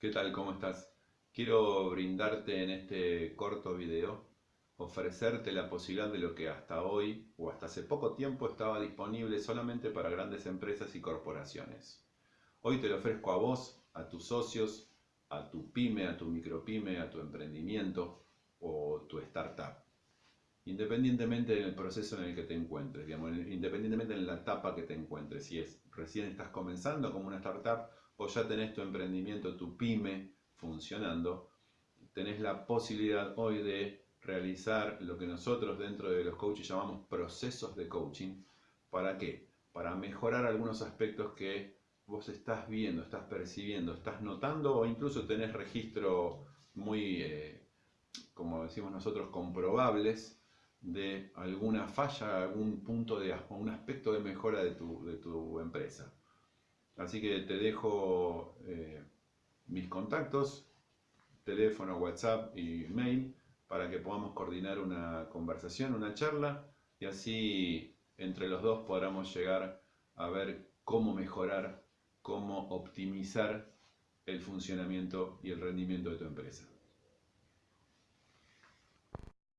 ¿Qué tal? ¿Cómo estás? Quiero brindarte en este corto video, ofrecerte la posibilidad de lo que hasta hoy o hasta hace poco tiempo estaba disponible solamente para grandes empresas y corporaciones. Hoy te lo ofrezco a vos, a tus socios, a tu pyme, a tu micropyme, a tu emprendimiento o tu startup. Independientemente del proceso en el que te encuentres, digamos, independientemente en la etapa que te encuentres, si es recién estás comenzando como una startup o ya tenés tu emprendimiento, tu pyme funcionando, tenés la posibilidad hoy de realizar lo que nosotros dentro de los coaches llamamos procesos de coaching. ¿Para qué? Para mejorar algunos aspectos que vos estás viendo, estás percibiendo, estás notando o incluso tenés registro muy, eh, como decimos nosotros, comprobables de alguna falla, algún punto de un aspecto de mejora de tu, de tu empresa. Así que te dejo eh, mis contactos, teléfono, WhatsApp y mail para que podamos coordinar una conversación, una charla y así entre los dos podamos llegar a ver cómo mejorar, cómo optimizar el funcionamiento y el rendimiento de tu empresa.